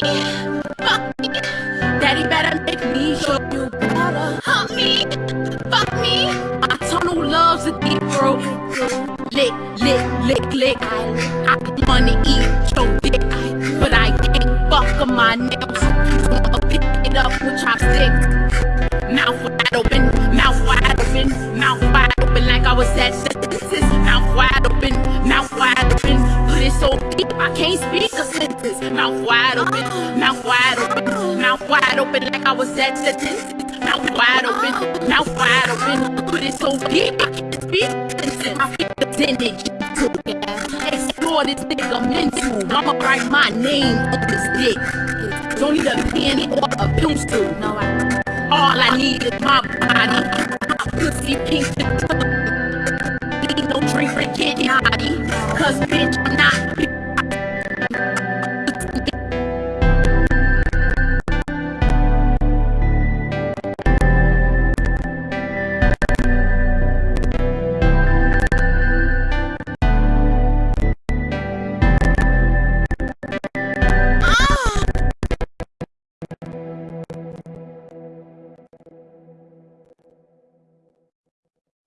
Fuck me. Daddy better make me show you better. Hump me. Fuck me. I tunnel loves a deep throat. Lick, lick, lick, lick. I wanna eat your dick, but I can't fuck on my nails. i'll pick it up with chopsticks. Mouth wide open, mouth wide open, mouth wide open like I was at. Wide open, mouth wide open, mouth wide open like I was at the dentist. Mouth wide open, mouth wide open. Put it so deep I can't speak sentence. I pick the percentage. Explore this nigga mental. I'ma write my name on this dick. Don't need a pen or a pencil. No, I. All I need is my body. My pussy pink. Need no drink for getting naughty. Cause bitch, I'm not